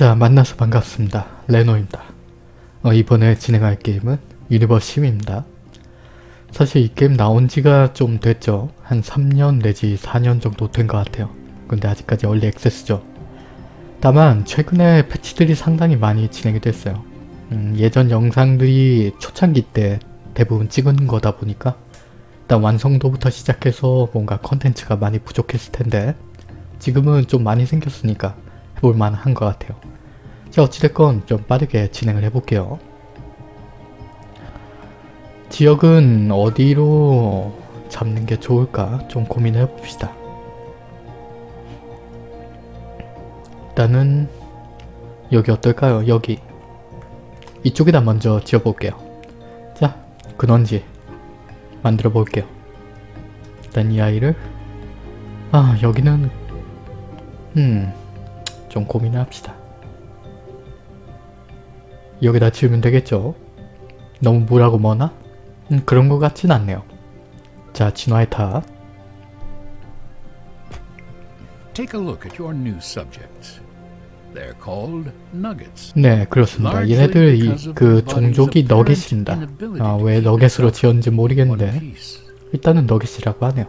자 만나서 반갑습니다. 레노입니다. 어, 이번에 진행할 게임은 유니버스 심입니다. 사실 이 게임 나온 지가 좀 됐죠. 한 3년 내지 4년 정도 된 것 같아요. 근데 아직까지 early access죠. 다만 최근에 패치들이 상당히 많이 진행이 됐어요. 음, 예전 영상들이 초창기 때 대부분 찍은 거다 보니까 일단 완성도부터 시작해서 뭔가 컨텐츠가 많이 부족했을 텐데 지금은 좀 많이 생겼으니까 해 볼 만한 것 같아요. 자 어찌됐건 좀 빠르게 진행을 해볼게요. 지역은 어디로 잡는 게 좋을까 좀 고민을 해봅시다. 일단은 여기 어떨까요? 여기 이쪽에다 먼저 지어볼게요. 자 근원지 만들어 볼게요. 일단 이 아이를 아 여기는 음 좀 고민을 합시다. 여기다 지으면 되겠죠? 너무 물하고 머나? 음, 그런 것 같진 않네요. 자, 진화의 탑. Take a look at your new subjects. They're called nuggets. 네, 그렇습니다. 얘네들 이, 그 종족이 너겟입니다. 아, 왜 너겟으로 지었는지 모르겠는데. 일단은 너겟이라고 하네요.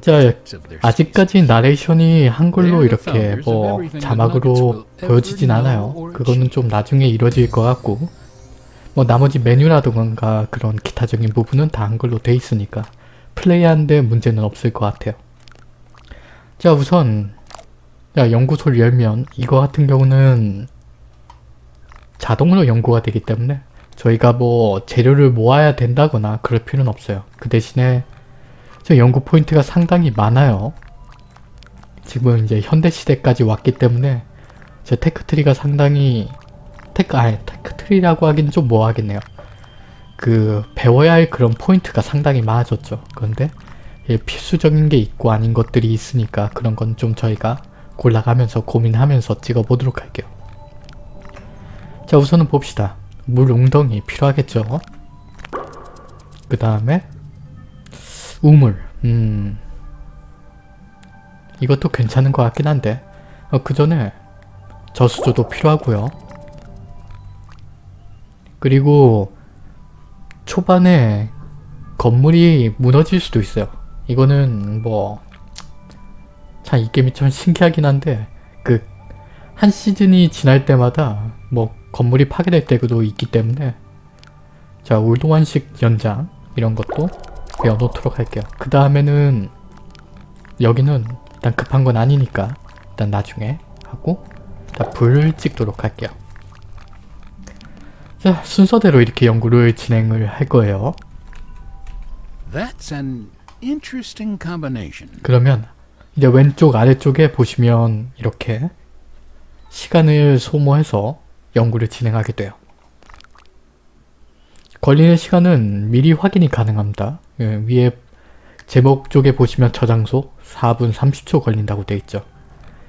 자, their 아직까지 나레이션이 한글로 이렇게 뭐 자막으로 보여지진 않아요. 그거는 좀 나중에 이루어질 것 같고 뭐 나머지 메뉴라던가 그런 기타적인 부분은 다 한글로 돼 있으니까 플레이하는데 문제는 없을 것 같아요. 자 우선 야 연구소를 열면 이거 같은 경우는 자동으로 연구가 되기 때문에 저희가 뭐 재료를 모아야 된다거나 그럴 필요는 없어요. 그 대신에 저 연구 포인트가 상당히 많아요. 지금 이제 현대시대까지 왔기 때문에 제 테크트리가 상당히 테크, 아니 테크트리라고 하긴 좀 뭐하겠네요. 그 배워야 할 그런 포인트가 상당히 많아졌죠. 그런데 예, 필수적인 게 있고 아닌 것들이 있으니까 그런 건 좀 저희가 골라가면서 고민하면서 찍어보도록 할게요. 자 우선은 봅시다. 물 웅덩이 필요하겠죠. 그 다음에 우물. 음. 이것도 괜찮은 것 같긴 한데. 어, 그 전에 저수조도 필요하고요. 그리고 초반에 건물이 무너질 수도 있어요. 이거는 뭐 참 이 게임이 참 신기하긴 한데 그 한 시즌이 지날 때마다 뭐 건물이 파괴될 때도 있기 때문에 자 울동환식 연장 이런 것도 배워놓도록 할게요. 그 다음에는 여기는 일단 급한 건 아니니까 일단 나중에 하고 자 불을 찍도록 할게요. 자 순서대로 이렇게 연구를 진행을 할 거예요. 그러면 이제 왼쪽 아래쪽에 보시면 이렇게 시간을 소모해서 연구를 진행하게 돼요. 걸리는 시간은 미리 확인이 가능합니다. 예, 위에 제목 쪽에 보시면 저장소 4분 30초 걸린다고 되어 있죠.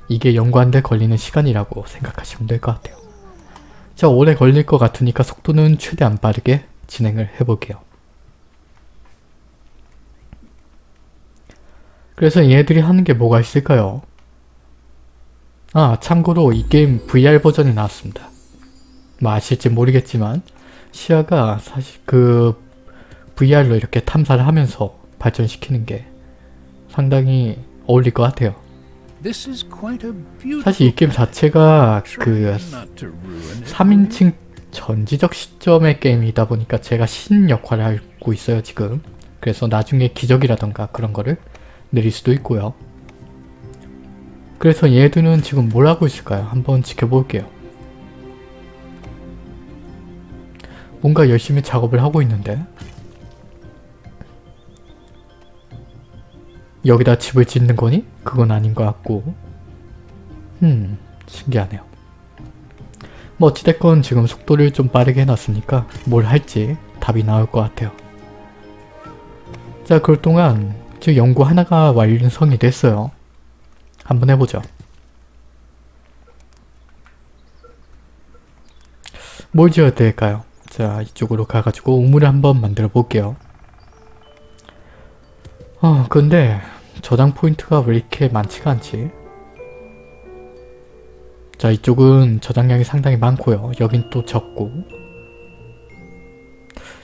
이게 연구하는데 걸리는 시간이라고 생각하시면 될 것 같아요. 자 오래 걸릴 것 같으니까 속도는 최대한 빠르게 진행을 해볼게요. 그래서 얘네들이 하는 게 뭐가 있을까요? 아 참고로 이 게임 VR 버전이 나왔습니다. 뭐 아실지 모르겠지만 시야가 사실 그 VR로 이렇게 탐사를 하면서 발전시키는 게 상당히 어울릴 것 같아요. 사실 이 게임 자체가 그 Try not to ruin it. 3인칭 전지적 시점의 게임이다 보니까 제가 신 역할을 하고 있어요 지금. 그래서 나중에 기적이라던가 그런 거를 내릴 수도 있고요. 그래서 얘들은 지금 뭘 하고 있을까요? 한번 지켜볼게요. 뭔가 열심히 작업을 하고 있는데 여기다 집을 짓는 거니? 그건 아닌 것 같고 음 신기하네요. 뭐 어찌됐건 지금 속도를 좀 빠르게 해놨으니까 뭘 할지 답이 나올 것 같아요. 자 그럴 동안 지금 연구 하나가 완성이 됐어요. 한번 해보죠. 뭘 지어야 될까요? 자 이쪽으로 가가지고 우물을 한번 만들어 볼게요. 어 근데 저장 포인트가 왜 이렇게 많지가 않지? 자 이쪽은 저장량이 상당히 많고요. 여긴 또 적고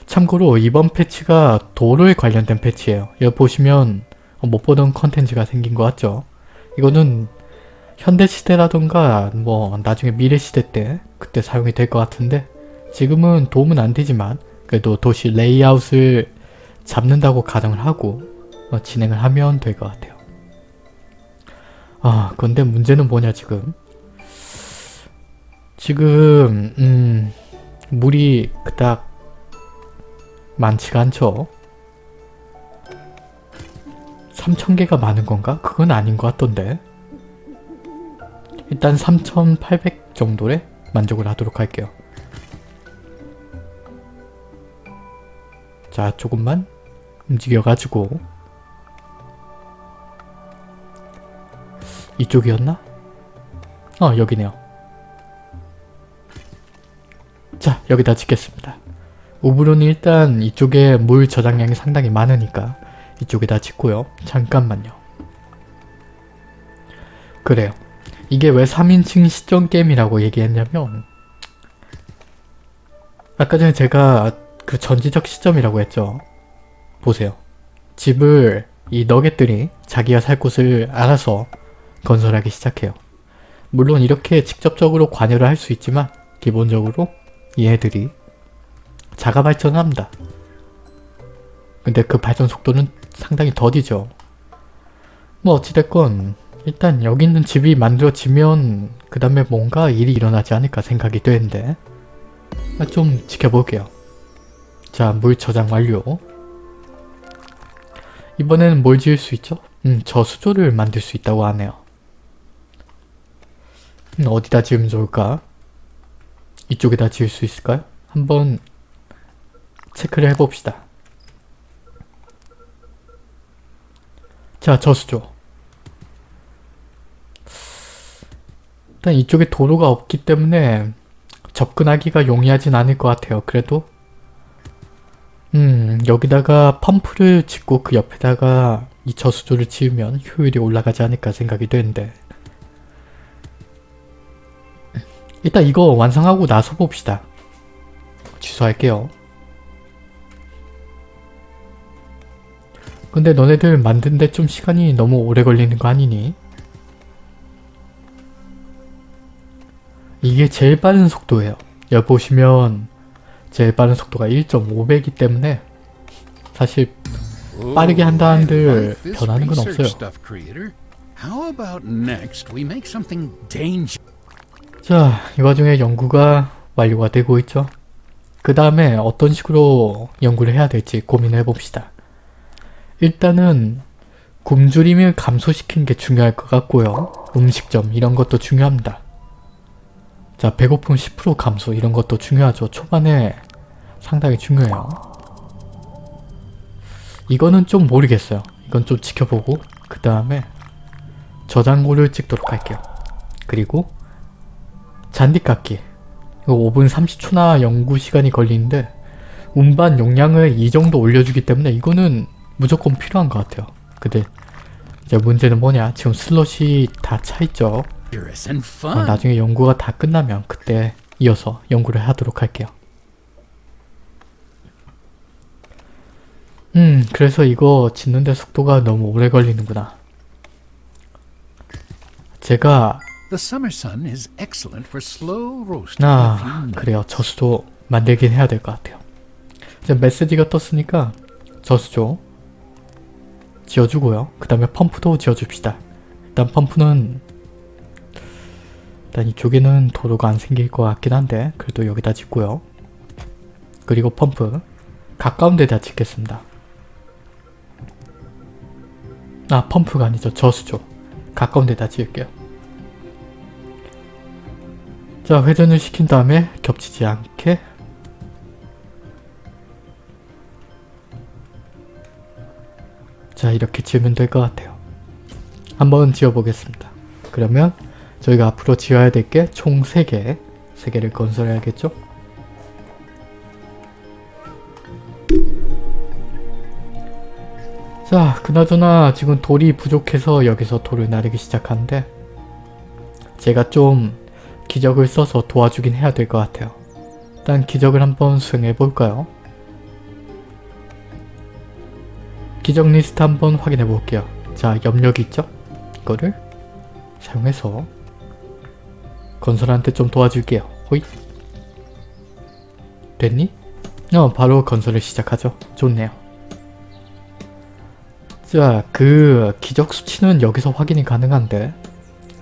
참고로 이번 패치가 도로에 관련된 패치예요. 여기 보시면 못 보던 컨텐츠가 생긴 것 같죠? 이거는 현대시대라던가 뭐 나중에 미래시대 때 그때 사용이 될 것 같은데 지금은 도움은 안 되지만 그래도 도시 레이아웃을 잡는다고 가정을 하고 어, 진행을 하면 될 것 같아요. 아 근데 문제는 뭐냐 지금 지금 음 물이 그닥 많지가 않죠. 3,000개가 많은 건가? 그건 아닌 것 같던데. 일단 3,800 정도에 만족을 하도록 할게요. 자, 조금만 움직여가지고 이쪽이었나? 어, 여기네요. 자, 여기다 짓겠습니다. 우브론이 일단 이쪽에 물 저장량이 상당히 많으니까 이쪽에다 짓고요. 잠깐만요. 그래요. 이게 왜 3인칭 시점 게임이라고 얘기했냐면 아까 전에 제가 그 전지적 시점이라고 했죠. 보세요. 집을 이 너겟들이 자기가 살 곳을 알아서 건설하기 시작해요. 물론 이렇게 직접적으로 관여를 할 수 있지만 기본적으로 얘들이 자가 발전을 합니다. 근데 그 발전 속도는 상당히 더디죠. 뭐 어찌됐건 일단 여기 있는 집이 만들어지면 그 다음에 뭔가 일이 일어나지 않을까 생각이 되는데 좀 지켜볼게요. 자, 물 저장 완료. 이번에는 뭘 지을 수 있죠? 음, 저수조를 만들 수 있다고 하네요. 음, 어디다 지으면 좋을까? 이쪽에다 지을 수 있을까요? 한번 체크를 해봅시다. 자, 저수조. 일단 이쪽에 도로가 없기 때문에 접근하기가 용이하진 않을 것 같아요. 그래도 음 여기다가 펌프를 짓고 그 옆에다가 이 저수조를 지으면 효율이 올라가지 않을까 생각이 되는데 일단 이거 완성하고 나서 봅시다. 취소할게요. 근데 너네들 만드는데 좀 시간이 너무 오래 걸리는 거 아니니? 이게 제일 빠른 속도예요. 여기 보시면 제일 빠른 속도가 1.5배이기 때문에 사실 빠르게 한다 한들 변하는 건 없어요. How about next we make something dangerous? 자, 이 와중에 연구가 완료가 되고 있죠. 그 다음에 어떤 식으로 연구를 해야 될지 고민해 봅시다. 일단은 굶주림을 감소시키는 게 중요할 것 같고요. 음식점 이런 것도 중요합니다. 자 배고픔 10% 감소 이런 것도 중요하죠. 초반에 상당히 중요해요. 이거는 좀 모르겠어요. 이건 좀 지켜보고 그 다음에 저장고를 찍도록 할게요. 그리고 잔디깎기 이거 5분 30초나 연구 시간이 걸리는데 운반 용량을 이 정도 올려주기 때문에 이거는 무조건 필요한 것 같아요. 근데 이제 문제는 뭐냐 지금 슬롯이 다 차있죠. 어. 나중에 연구가 다 끝나면 그때 이어서 연구를 하도록 할게요. 음 그래서 이거 짓는데 속도가 너무 오래 걸리는구나. 제가 The summer sun is excellent for slow roasting. 아. 그래요 저수도 만들긴 해야 될 것 같아요. 이제 메시지가 떴으니까 저수조 지어주고요. 그 다음에 펌프도 지어줍시다. 일단 펌프는 일단 이쪽에는 도로가 안 생길 것 같긴 한데 그래도 여기다 짓고요. 그리고 펌프 가까운 데다 짓겠습니다. 아 펌프가 아니죠. 저수조 가까운 데다 지을게요. 자 회전을 시킨 다음에 겹치지 않게 자 이렇게 지으면 될 것 같아요. 한번 지어보겠습니다. 그러면 저희가 앞으로 지어야 될 게 총 3개 3개를 건설해야겠죠? 자 그나저나 지금 돌이 부족해서 여기서 돌을 나르기 시작하는데 제가 좀 기적을 써서 도와주긴 해야 될 것 같아요. 일단 기적을 한번 수행해 볼까요? 기적 리스트 한번 확인해 볼게요. 자, 염력이 있죠? 이거를 사용해서 건설한테 좀 도와줄게요. 호잇. 됐니? 어, 바로 건설을 시작하죠. 좋네요. 자, 그 기적 수치는 여기서 확인이 가능한데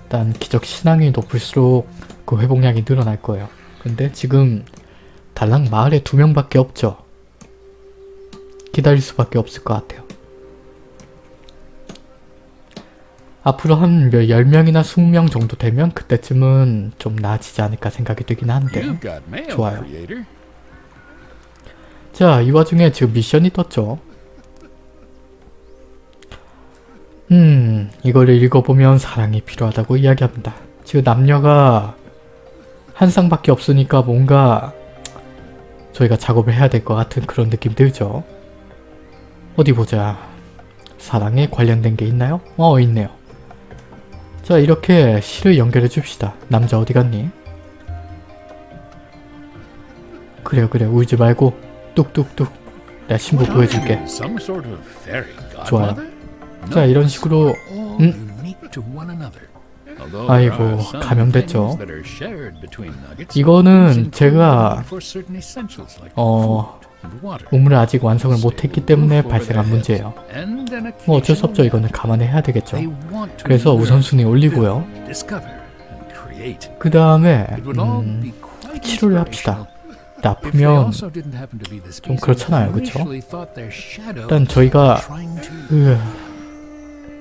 일단 기적 신앙이 높을수록 그 회복량이 늘어날 거예요. 근데 지금 달랑 마을에 두 명밖에 없죠. 기다릴 수밖에 없을 것 같아요. 앞으로 한 10명이나 20명 정도 되면 그때쯤은 좀 나아지지 않을까 생각이 되긴 한데 좋아요. 자, 이 와중에 지금 미션이 떴죠. 음, 이거를 읽어보면 사랑이 필요하다고 이야기합니다. 지금 남녀가 한 쌍밖에 없으니까 뭔가 저희가 작업을 해야 될 것 같은 그런 느낌 들죠. 어디 보자. 사랑에 관련된 게 있나요? 어, 있네요. 자, 이렇게 시를 연결해 줍시다. 남자 어디 갔니? 그래요, 그래. 울지 말고 뚝뚝뚝. 내가 신부 보여줄게. 좋아요. 자, 이런 식으로 음? 아이고, 감염됐죠. 이거는 제가 어. 우물을 아직 완성을 못했기 때문에 발생한 문제예요. 뭐 어쩔 수 없죠. 이거는 감안해야 되겠죠. 그래서 우선순위 올리고요. 그 다음에 음, 치료를 합시다. 나쁘면 species 그렇잖아요, 그쵸? 일단 저희가 으,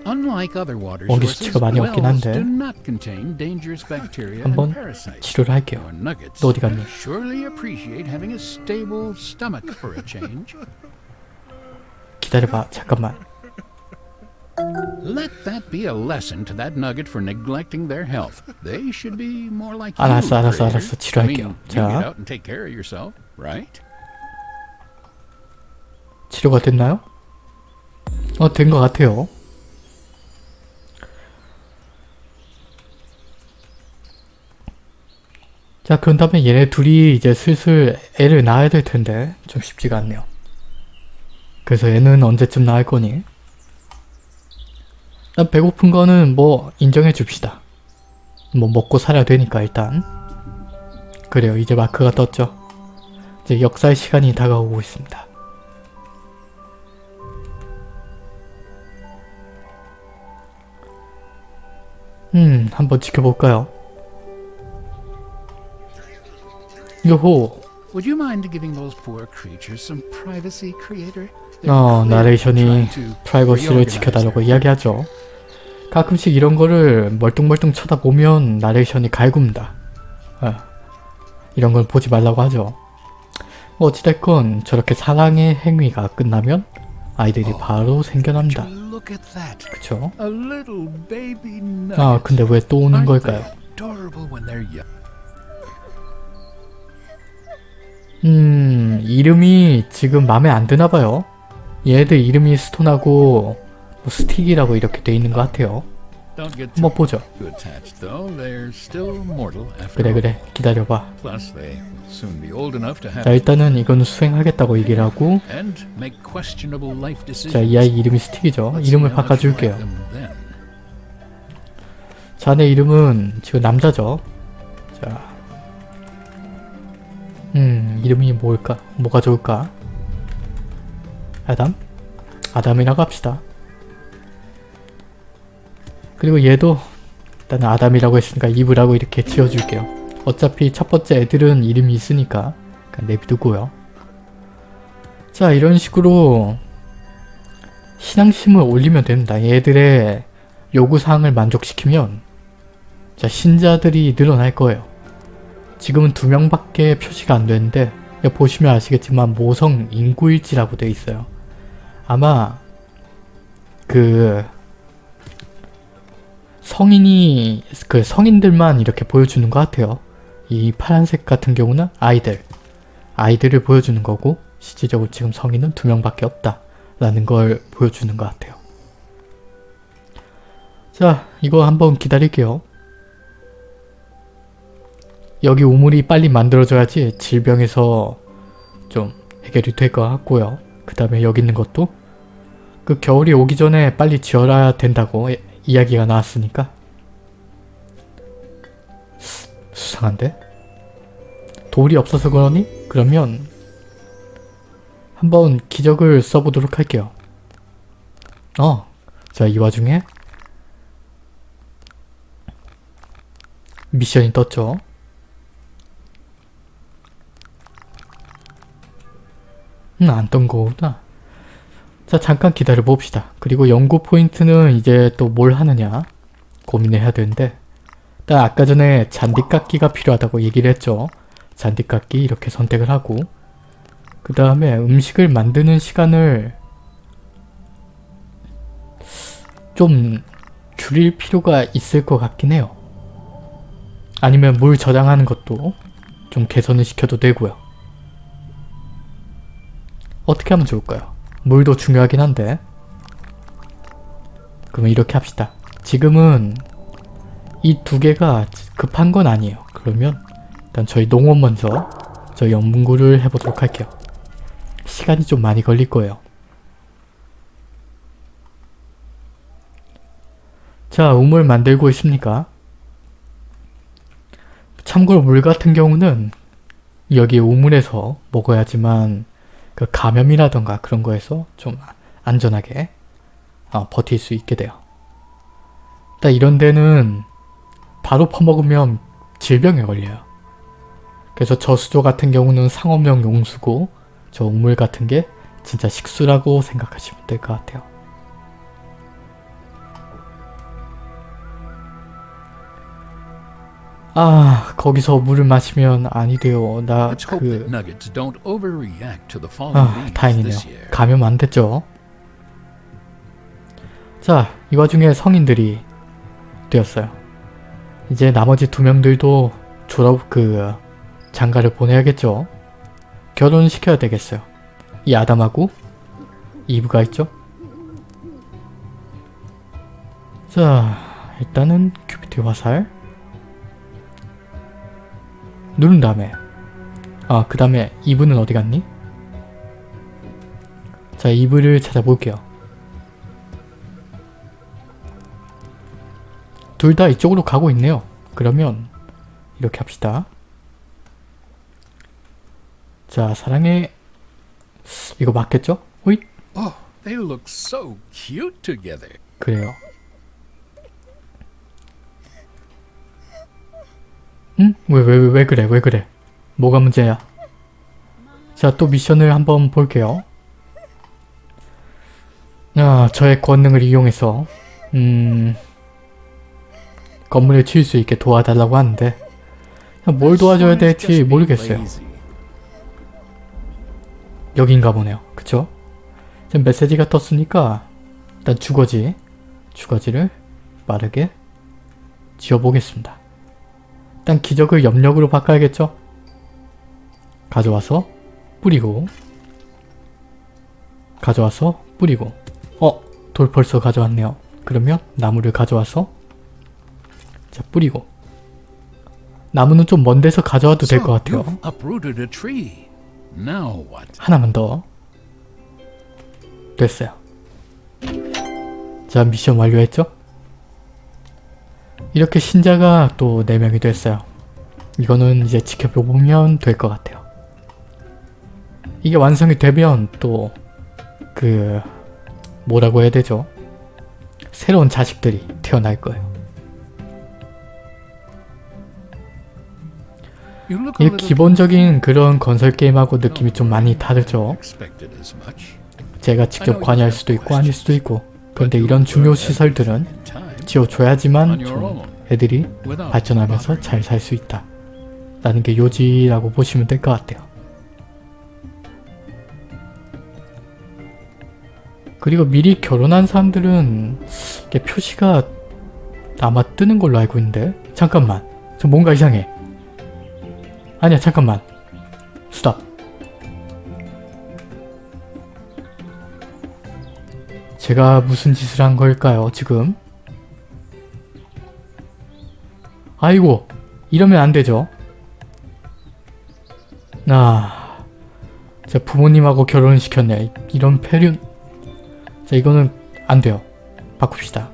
Unlike other water 원기 sources, 수치가 많이 없긴 wells 한데 do not contain dangerous bacteria 한번 and parasites. 치료를 할게요. Your nuggets 너 어디 갔니? surely appreciate having a stable stomach for a change. 기다려봐. 잠깐만. Let that be a lesson to that nugget for neglecting their health. They should be more like 알았어, you, 알았어, creator. 알았어. 치료할게요. I mean, you 자. get out and take care of yourself, right? 치료가 됐나요? 어, 된 것 같아요. 자, 그런 다음에 얘네 둘이 이제 슬슬 애를 낳아야 될 텐데 좀 쉽지가 않네요. 그래서 얘는 언제쯤 낳을 거니? 일단 배고픈 거는 뭐 인정해 줍시다. 뭐 먹고 살아야 되니까 일단. 그래요, 이제 마크가 떴죠. 이제 역사의 시간이 다가오고 있습니다. 음, 한번 지켜볼까요? 요호! Would you mind giving those poor creatures some privacy, creator? 어, 나레이션이 프라이버시를 지켜달라고 이야기하죠. 가끔씩 이런 거를 멀뚱멀뚱 쳐다보면 나레이션이 갈굽니다. 어, 이런 걸 보지 말라고 하죠. 뭐 어찌됐건 저렇게 사랑의 행위가 끝나면 아이들이 바로 생겨납니다. 그쵸? 아 근데 왜 또 오는 걸까요? 음 이름이 지금 마음에 안 드나봐요. 얘들 이름이 스톤하고 뭐 스틱이라고 이렇게 돼 있는 것 같아요. 한번 보죠. 그래. 그래 기다려봐. 자 일단은 이건 수행하겠다고 얘기를 하고. 자 이 아이 이름이 스틱이죠. 이름을 바꿔줄게요. 자네 이름은 지금 남자죠. 자, 음 이름이 뭘까? 뭐가 좋을까? 아담? 아담이라고 합시다. 그리고 얘도 일단 아담이라고 했으니까 이브라고 이렇게 지어줄게요. 어차피 첫 번째 애들은 이름이 있으니까 내비두고요. 자 이런 식으로 신앙심을 올리면 됩니다. 얘들의 요구사항을 만족시키면 자 신자들이 늘어날 거예요. 지금은 두 명밖에 표시가 안 되는데 보시면 아시겠지만 모성 인구일지라고 되어 있어요. 아마 그 성인이 그 성인들만 이렇게 보여주는 것 같아요. 이 파란색 같은 경우는 아이들 아이들을 보여주는 거고 실질적으로 지금 성인은 두 명밖에 없다 라는 걸 보여주는 것 같아요. 자 이거 한번 기다릴게요. 여기 우물이 빨리 만들어져야지 질병에서 좀 해결이 될 것 같고요. 그 다음에 여기 있는 것도 그 겨울이 오기 전에 빨리 지어야 된다고 이- 이야기가 나왔으니까 수- 수상한데? 돌이 없어서 그러니? 그러면 한번 기적을 써보도록 할게요. 어, 자 이 와중에 미션이 떴죠. 음, 안 떤 거구나. 자, 잠깐 기다려 봅시다. 그리고 연구 포인트는 이제 또 뭘 하느냐 고민을 해야 되는데 일단 아까 전에 잔디깎기가 필요하다고 얘기를 했죠. 잔디깎기 이렇게 선택을 하고 그 다음에 음식을 만드는 시간을 좀 줄일 필요가 있을 것 같긴 해요. 아니면 물 저장하는 것도 좀 개선을 시켜도 되고요. 어떻게 하면 좋을까요? 물도 중요하긴 한데 그러면 이렇게 합시다. 지금은 이 두 개가 급한 건 아니에요. 그러면 일단 저희 농원 먼저 저 연구를 해보도록 할게요. 시간이 좀 많이 걸릴 거예요. 자, 우물 만들고 있습니까? 참고로 물 같은 경우는 여기 우물에서 먹어야지만 그 감염이라던가 그런 거에서 좀 안전하게 어, 버틸 수 있게 돼요. 일단 이런 데는 바로 퍼먹으면 질병에 걸려요. 그래서 저수조 같은 경우는 상업용 용수고 저 우물 같은 게 진짜 식수라고 생각하시면 될 것 같아요. 아 거기서 물을 마시면 아니 돼요. 나 Let's hope that 그... nuggets don't overreact to the fallen 아 다행이네요. 감염 안 됐죠. 자, 이 와중에 성인들이 되었어요. 이제 나머지 두 명들도 졸업 그 장가를 보내야겠죠. 결혼시켜야 되겠어요. 이 아담하고 이브가 있죠. 자, 일단은 큐피티 화살 누른 다음에 아, 그 다음에 이브는 어디 갔니? 자, 이브를 찾아볼게요. 둘 다 이쪽으로 가고 있네요. 그러면 이렇게 합시다. 자, 사랑해. 이거 맞겠죠? 호잇. Oh, they look so cute together. 그래요. 응? 왜, 왜, 왜, 왜 그래? 왜 그래? 뭐가 문제야? 자, 또 미션을 한번 볼게요. 아, 저의 권능을 이용해서 음... 건물을 지을 수 있게 도와달라고 하는데 뭘 도와줘야 될지 모르겠어요. 여긴가 보네요. 그쵸? 지금 메시지가 떴으니까 일단 주거지 주거지를 빠르게 지어보겠습니다. 일단 기적을 염력으로 바꿔야겠죠? 가져와서 뿌리고 가져와서 뿌리고 어? 돌 벌써 가져왔네요. 그러면 나무를 가져와서 자 뿌리고 나무는 좀 먼 데서 가져와도 될 것 같아요. 하나만 더. 됐어요. 자, 미션 완료했죠? 이렇게 신자가 또 4명이 됐어요. 이거는 이제 지켜보면 될 것 같아요. 이게 완성이 되면 또 그 뭐라고 해야 되죠? 새로운 자식들이 태어날 거예요. 이 기본적인 그런 건설 게임하고 느낌이 좀 많이 다르죠. 제가 직접 관여할 수도 있고 아닐 수도 있고 그런데 이런 중요 시설들은 지어줘야지만 좀 애들이 발전하면서 잘 살 수 있다. 라는 게 요지라고 보시면 될 것 같아요. 그리고 미리 결혼한 사람들은 이게 표시가 아마 뜨는 걸로 알고 있는데 잠깐만. 저 뭔가 이상해. 아니야 잠깐만. 스탑 제가 무슨 짓을 한 걸까요 지금 아이고 이러면 안 되죠 아, 제 부모님하고 결혼을 시켰네. 이런 폐륜. 자, 이거는 안 돼요. 바꿉시다.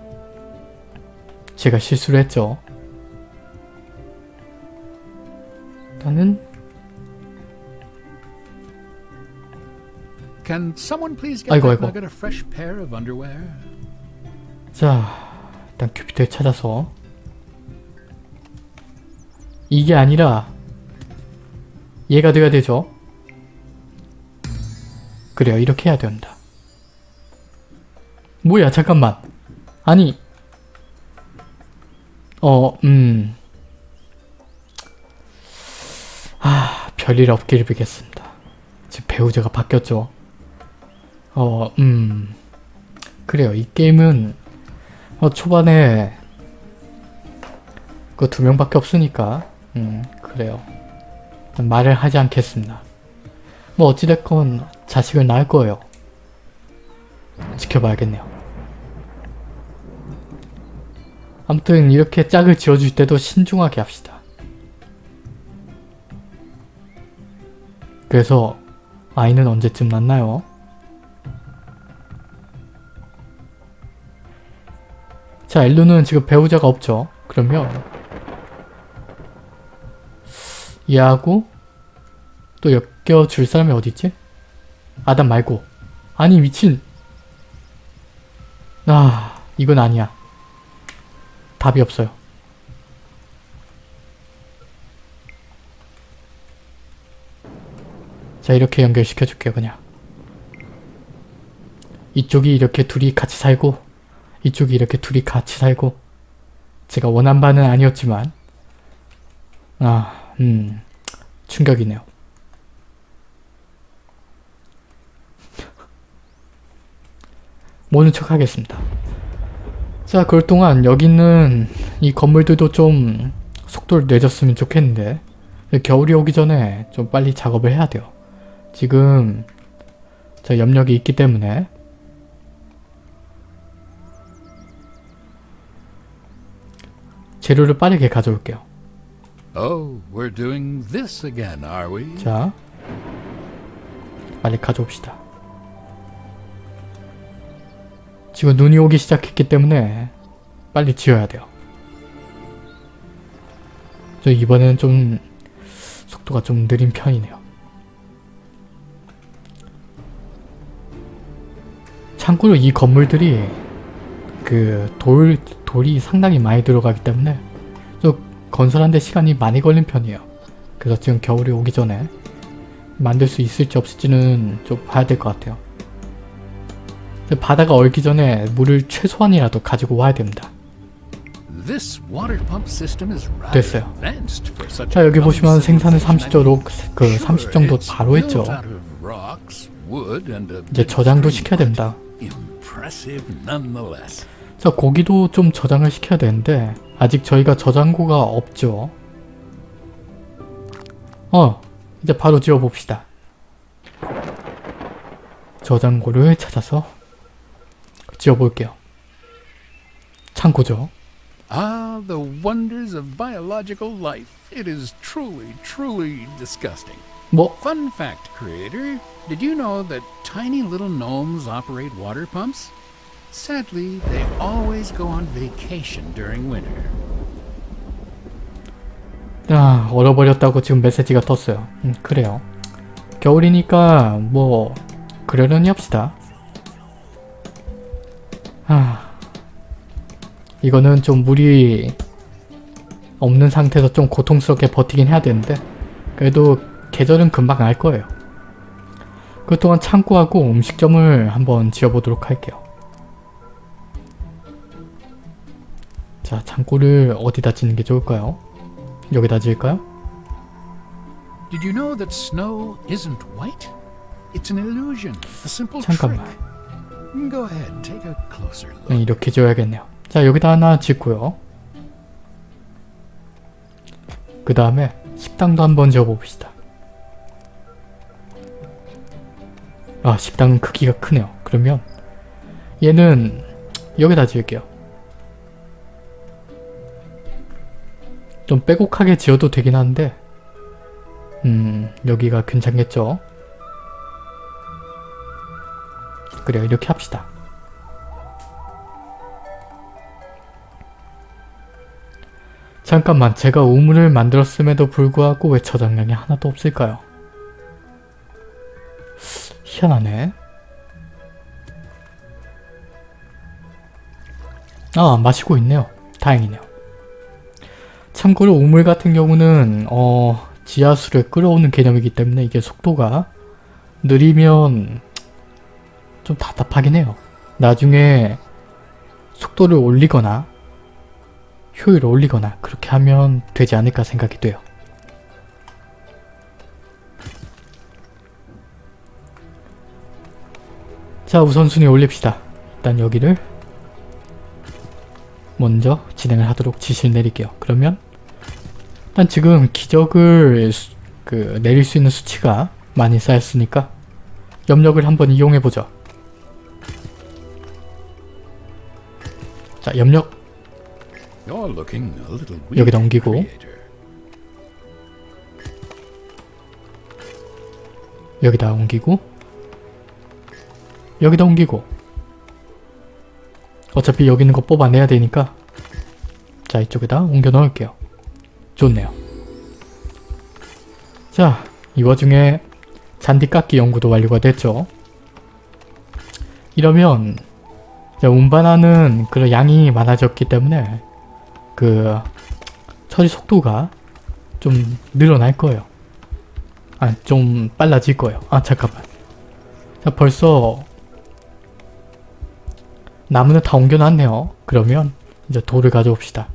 제가 실수를 했죠. 나는 Can someone please get 아이고, 아이고. nugget a fresh pair of underwear? 자, 일단 큐피트를 찾아서 이게 아니라 얘가 돼야 되죠. 그래요, 이렇게 해야 된다. 뭐야, 잠깐만. 아니, 어, 음, 아, 별일 없기를 빌겠습니다. 지금 배우자가 바뀌었죠. 어, 음, 그래요. 이 게임은 어, 초반에 그 두 명밖에 없으니까 음 그래요. 말을 하지 않겠습니다. 뭐 어찌됐건 자식을 낳을 거예요. 지켜봐야겠네요. 아무튼 이렇게 짝을 지어줄 때도 신중하게 합시다. 그래서 아이는 언제쯤 낳나요? 자, 엘루는 지금 배우자가 없죠. 그러면 얘하고 또 엮여줄 사람이 어디 있지? 아담 말고. 아니 미친. 아, 이건 아니야. 답이 없어요. 자, 이렇게 연결시켜 줄게요, 그냥. 이쪽이 이렇게 둘이 같이 살고 이쪽이 이렇게 둘이 같이 살고 제가 원한 바는 아니었지만 아, 음, 충격이네요. 모른 척 하겠습니다. 자, 그럴 동안 여기 있는 이 건물들도 좀 속도를 내줬으면 좋겠는데 겨울이 오기 전에 좀 빨리 작업을 해야 돼요. 지금 저 염력이 있기 때문에 재료를 빠르게 가져올게요. Oh, we're doing this again, are we? 자, 빨리 가져옵시다. 지금 눈이 오기 시작했기 때문에 빨리 지어야 돼요. 저 이번에는 좀 속도가 좀 느린 편이네요. 참고로 이 건물들이 그 돌, 돌이 상당히 많이 들어가기 때문에 좀 건설하는데 시간이 많이 걸린 편이에요. 그래서 지금 겨울이 오기 전에 만들 수 있을지 없을지는 좀 봐야 될 것 같아요. 바다가 얼기 전에 물을 최소한이라도 가지고 와야 됩니다. 됐어요. 자 여기 보시면 생산을 uncivilized 30도로 그 Sure, 30 정도 바로 했죠. 이제 저장도 시켜야 됩니다. 자 고기도 좀 저장을 시켜야 되는데 아직 저희가 저장고가 없죠. 어 이제 바로 지어봅시다. 저장고를 찾아서 지어볼게요. 창고죠. Ah, the wonders of biological life. It is truly, truly disgusting. 뭐 Fun fact, creator. Did you know that tiny little gnomes operate water pumps? Sadly, they always go on vacation during winter. 아, 얼어버렸다고 지금 메시지가 떴어요. 음, 그래요. 겨울이니까 뭐 그러려니 합시다. 아, 이거는 좀 물이 없는 상태에서 좀 고통스럽게 버티긴 해야 되는데 그래도 계절은 금방 알 거예요. 그동안 창고하고 음식점을 한번 지어보도록 할게요. 자, 창고를 어디다 짓는 게 좋을까요? 여기다 지을까요? Did you know that snow isn't white? It's an illusion, a simple 잠깐만. trick. Go ahead, take a closer look. 네, 이렇게 지어야겠네요. 자 여기다 하나 짓고요. 그 다음에 식당도 한번 지어봅시다. 아 식당은 크기가 크네요. 그러면 얘는 여기다 지을게요. 좀 빼곡하게 지어도 되긴 한데 음 여기가 괜찮겠죠? 그래요 이렇게 합시다. 잠깐만 제가 우물을 만들었음에도 불구하고 왜 저장량이 하나도 없을까요? 희한하네. 아 마시고 있네요. 다행이네요. 참고로 우물 같은 경우는 어 지하수를 끌어오는 개념이기 때문에 이게 속도가 느리면 좀 답답하긴 해요. 나중에 속도를 올리거나 효율을 올리거나 그렇게 하면 되지 않을까 생각이 돼요. 자 우선순위 올립시다. 일단 여기를 먼저 진행을 하도록 지시를 내릴게요. 그러면 일단 지금 기적을 수- 그 내릴 수 있는 수치가 많이 쌓였으니까 염력을 한번 이용해보죠. 자 염력 여기다 옮기고. 여기다 옮기고 여기다 옮기고 어차피 여기 있는 거 뽑아내야 되니까. 자 이쪽에다 옮겨 넣을게요. 좋네요. 자 이 와중에 잔디 깎기 연구도 완료가 됐죠. 이러면 운반하는 그런 양이 많아졌기 때문에 그 처리 속도가 좀 늘어날 거예요. 아, 좀 빨라질 거예요. 아, 잠깐만. 자, 벌써 나무는 다 옮겨놨네요. 그러면 이제 돌을 가져옵시다.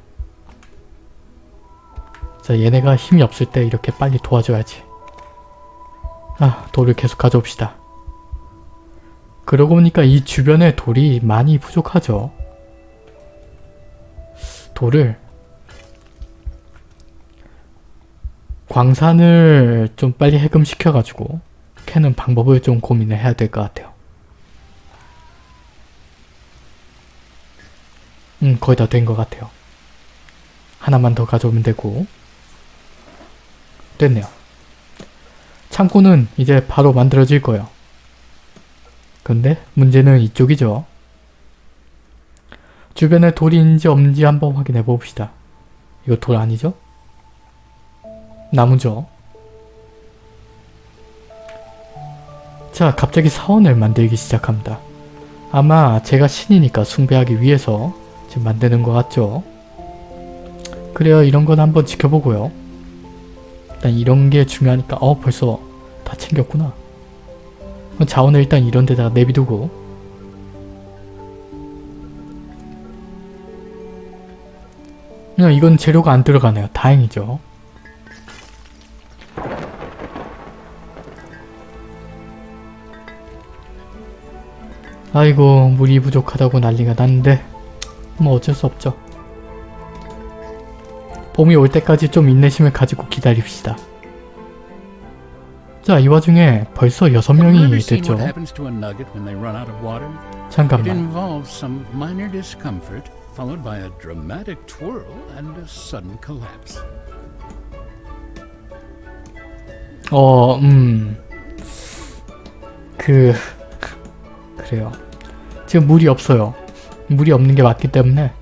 자, 얘네가 힘이 없을 때 이렇게 빨리 도와줘야지. 아, 돌을 계속 가져옵시다. 그러고 보니까 이 주변에 돌이 많이 부족하죠. 돌을 광산을 좀 빨리 해금시켜가지고 캐는 방법을 좀 고민을 해야 될 것 같아요. 음 거의 다 된 것 같아요. 하나만 더 가져오면 되고 됐네요. 창고는 이제 바로 만들어질 거예요. 근데 문제는 이쪽이죠. 주변에 돌이 있는지 없는지 한번 확인해 봅시다. 이거 돌 아니죠? 나무죠. 자, 갑자기 사원을 만들기 시작합니다. 아마 제가 신이니까 숭배하기 위해서 지금 만드는 것 같죠? 그래요, 이런 건 한번 지켜보고요. 일단 이런 게 중요하니까 어, 벌써 다 챙겼구나. 자원을 일단 이런 데다가 내비두고 이건 재료가 안 들어가네요. 다행이죠. 아이고 물이 부족하다고 난리가 났는데 뭐 어쩔 수 없죠. 봄이 올 때까지 좀 인내심을 가지고 기다립시다. 자, 이 와중에 벌써 여섯 Have you 명이 ever seen 됐죠. 잠깐만. 어, 음. 그... 그래요. 지금 물이 없어요. 물이 없는 게 맞기 때문에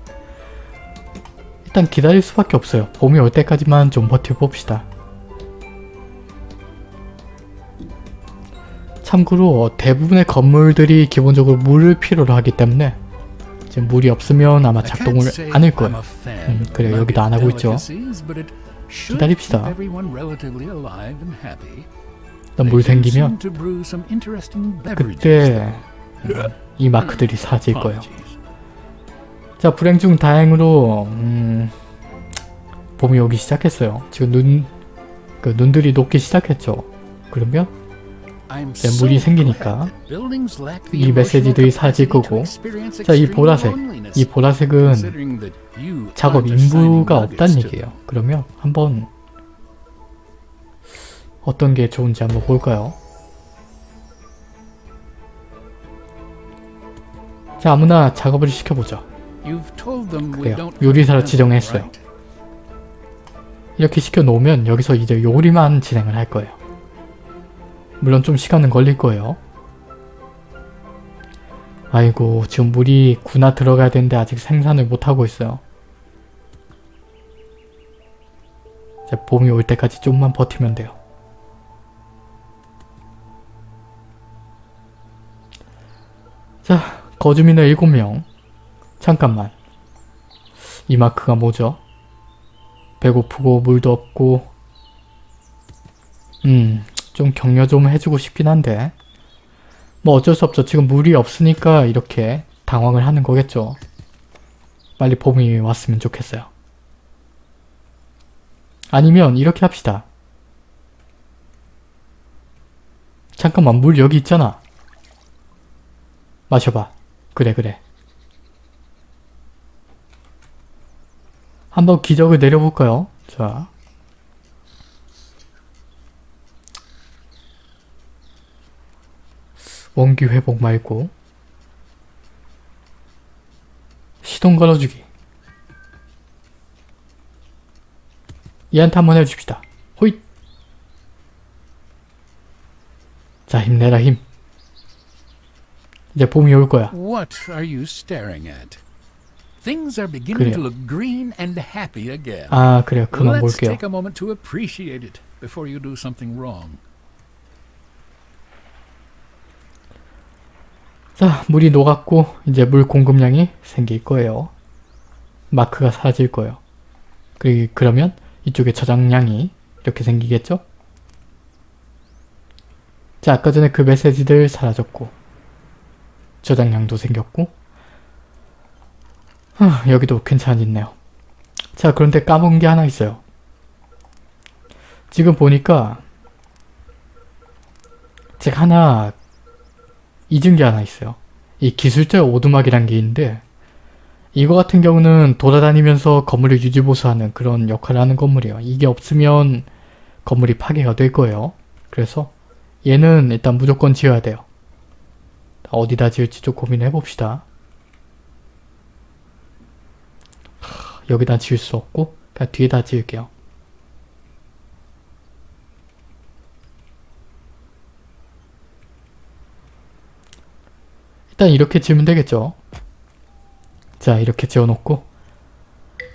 일단 기다릴 수밖에 없어요. 봄이 올 때까지만 좀 버텨봅시다. 참고로 대부분의 건물들이 기본적으로 물을 필요로 하기 때문에 지금 물이 없으면 아마 작동을 say 안할 I'm 거예요. 음, nugget 여기도 안 하고 있죠. 기다립시다. 일단 물 생기면 그때. 음, 이 마크들이 사질 거예요. 자 불행 중 다행으로 음, 봄이 오기 시작했어요. 지금 눈, 그 눈들이 녹기 시작했죠. 그러면 이제 물이 생기니까 이 메시지들이 거고 experience 자이 보라색 이 보라색은 작업 인부가 to 얘기예요. 그러면 한번 어떤 게 좋은지 한번 볼까요? 자 아무나 작업을 시켜보죠. 그래요. 요리사로 지정했어요. 이렇게 시켜놓으면 여기서 이제 요리만 진행을 할 거예요. 물론 좀 시간은 걸릴 거예요. 아이고 지금 물이 군화 들어가야 되는데 아직 생산을 못하고 있어요. 이제 봄이 올 때까지 좀만 버티면 돼요. 자, 거주민은 7명. 잠깐만. 이 마크가 뭐죠? 배고프고 물도 없고 음, 좀 격려 좀 해주고 싶긴 한데 뭐 어쩔 수 없죠. 지금 물이 없으니까 이렇게 당황을 하는 거겠죠. 빨리 봄이 왔으면 좋겠어요. 아니면 이렇게 합시다. 잠깐만 물 여기 있잖아. 마셔봐. 그래 그래. 한번 기적을 내려볼까요? 자. 원기 회복 말고 시동 걸어주기 얘한테 한번 해줍시다. 호잇! 자 힘내라 힘. 이제 봄이 올 거야. What are you staring at? Things are beginning to look green and happy again. 아 그래요. 그만 Let's 볼게요. take a moment to appreciate it before you do something wrong. 자 물이 녹았고 이제 물 공급량이 생길 거예요. 마크가 사라질 거예요. 그, 그러면 이쪽에 저장량이 이렇게 생기겠죠? 자 아까 전에 그 메시지들 사라졌고 저장량도 생겼고 하, 여기도 괜찮아졌네요. 자 그런데 까먹은 게 하나 있어요. 지금 보니까 제가 하나 잊은 게 하나 있어요. 이 기술자 오두막이란 게 있는데 이거 같은 경우는 돌아다니면서 건물을 유지보수하는 그런 역할을 하는 건물이에요. 이게 없으면 건물이 파괴가 될 거예요. 그래서 얘는 일단 무조건 지어야 돼요. 어디다 지을지 좀 고민해 봅시다. 여기다 지을 수 없고 그냥 뒤에다 지을게요. 일단 이렇게 지으면 되겠죠. 자 이렇게 지어놓고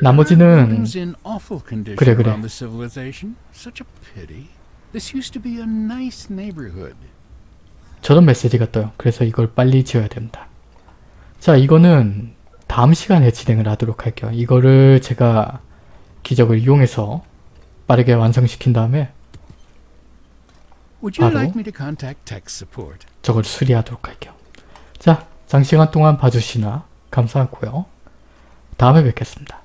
나머지는 그래, 그래. 저런 메시지가 떠요. 그래서 이걸 빨리 지어야 됩니다. 자 이거는 다음 시간에 진행을 하도록 할게요. 이거를 제가 기적을 이용해서 빠르게 완성시킨 다음에 바로? 저걸 수리하도록 할게요. 자 장시간 동안 봐주시나 감사하고요. 다음에 뵙겠습니다.